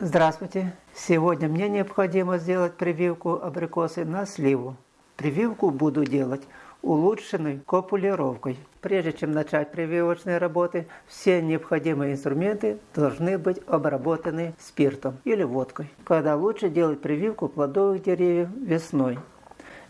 Здравствуйте! Сегодня мне необходимо сделать прививку абрикосы на сливу. Прививку буду делать улучшенной копулировкой. Прежде чем начать прививочные работы, все необходимые инструменты должны быть обработаны спиртом или водкой. Когда лучше делать прививку плодовых деревьев весной.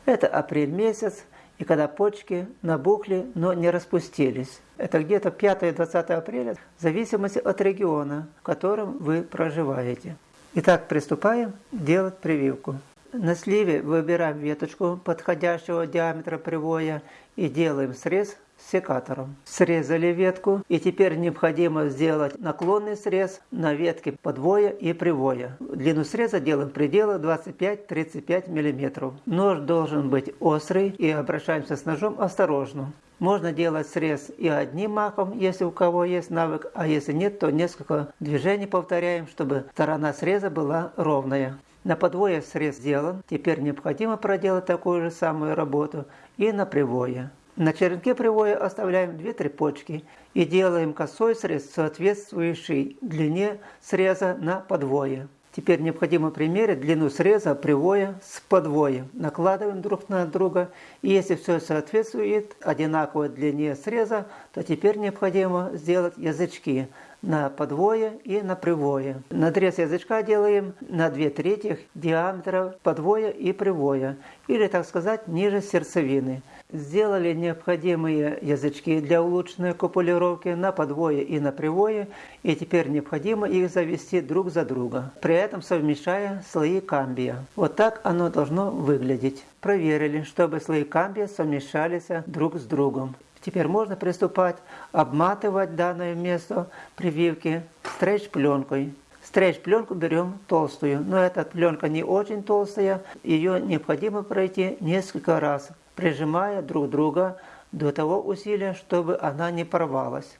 Это апрель месяц, и когда почки набухли, но не распустились. Это где-то 5-20 апреля, в зависимости от региона, в котором вы проживаете. Итак, приступаем делать прививку. На сливе выбираем веточку подходящего диаметра привоя и делаем срез секатором. Срезали ветку и теперь необходимо сделать наклонный срез на ветке подвоя и привоя. Длину среза делаем пределы 25-35 мм. Нож должен быть острый и обращаемся с ножом осторожно. Можно делать срез и одним махом, если у кого есть навык, а если нет, то несколько движений повторяем, чтобы сторона среза была ровная. На подвое срез сделан, теперь необходимо проделать такую же самую работу и на привое. На черенке привоя оставляем 2-3 почки и делаем косой срез, соответствующий длине среза на подвое. Теперь необходимо примерить длину среза привоя с подвоем. Накладываем друг на друга. И если все соответствует одинаковой длине среза, то теперь необходимо сделать язычки на подвое и на привое. Надрез язычка делаем на 2 трети диаметра подвоя и привоя, или, так сказать, ниже сердцевины. Сделали необходимые язычки для улучшенной копулировки на подвое и на привое, и теперь необходимо их завести друг за друга, при этом совмещая слои камбия. Вот так оно должно выглядеть. Проверили, чтобы слои камбия совмещались друг с другом. Теперь можно приступать обматывать данное место прививки стрейч-пленкой. Стрейч-пленку берем толстую, но эта пленка не очень толстая, ее необходимо пройти несколько раз, прижимая друг друга до того усилия, чтобы она не порвалась.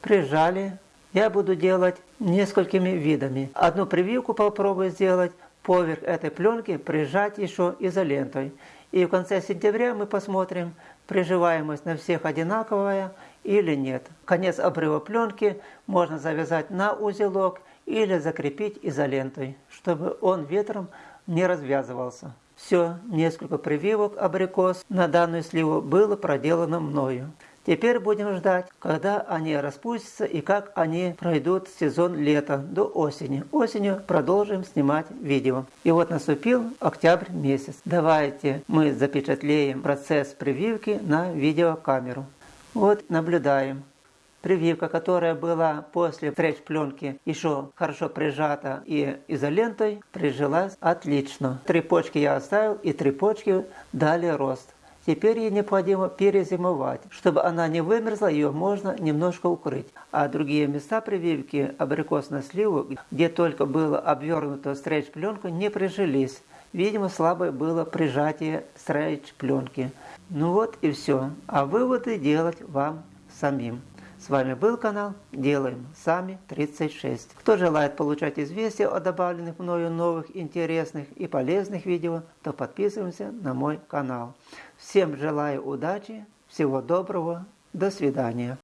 Прижали. Я буду делать несколькими видами. Одну прививку попробую сделать, поверх этой пленки прижать еще изолентой. И в конце сентября мы посмотрим, приживаемость на всех одинаковая или нет. Конец обрыва пленки можно завязать на узелок или закрепить изолентой, чтобы он ветром не развязывался. Все, несколько прививок абрикос на данную сливу было проделано мною. Теперь будем ждать, когда они распустятся и как они пройдут сезон лета до осени. Осенью продолжим снимать видео. И вот наступил октябрь месяц. Давайте мы запечатлеем процесс прививки на видеокамеру. Вот наблюдаем. Прививка, которая была после стретч-пленки еще хорошо прижата и изолентой, прижилась отлично. Три почки я оставил и три почки дали рост. Теперь ей необходимо перезимовать. Чтобы она не вымерзла, ее можно немножко укрыть. А другие места прививки абрикос на сливу, где только было обвернуто стрейч-пленку, не прижились. Видимо, слабое было прижатие стрейч-пленки. Ну вот и все. А выводы делать вам самим. С вами был канал Делаем Сами 36. Кто желает получать известия о добавленных мною новых интересных и полезных видео, то подписываемся на мой канал. Всем желаю удачи, всего доброго, до свидания.